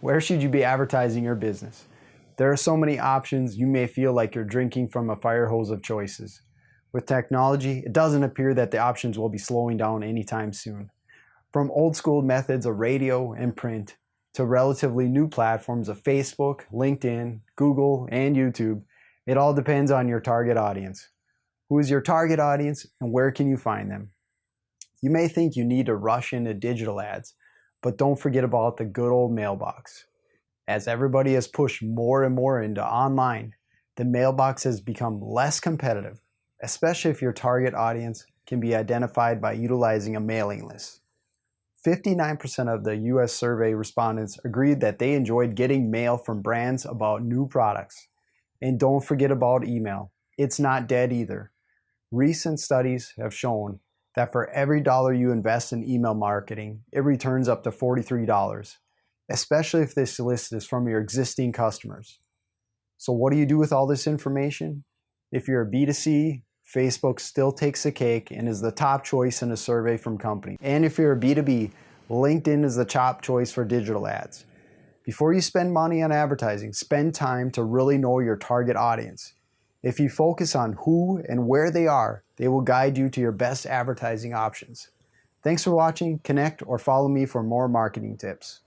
Where should you be advertising your business? There are so many options, you may feel like you're drinking from a fire hose of choices. With technology, it doesn't appear that the options will be slowing down anytime soon. From old school methods of radio and print to relatively new platforms of Facebook, LinkedIn, Google, and YouTube, it all depends on your target audience. Who is your target audience and where can you find them? You may think you need to rush into digital ads, but don't forget about the good old mailbox. As everybody has pushed more and more into online, the mailbox has become less competitive, especially if your target audience can be identified by utilizing a mailing list. 59% of the US survey respondents agreed that they enjoyed getting mail from brands about new products. And don't forget about email. It's not dead either. Recent studies have shown that for every dollar you invest in email marketing, it returns up to $43 especially if this list is from your existing customers. So what do you do with all this information? If you're a B2C, Facebook still takes the cake and is the top choice in a survey from company. And if you're a B2B, LinkedIn is the top choice for digital ads. Before you spend money on advertising, spend time to really know your target audience. If you focus on who and where they are, they will guide you to your best advertising options. Thanks for watching, connect or follow me for more marketing tips.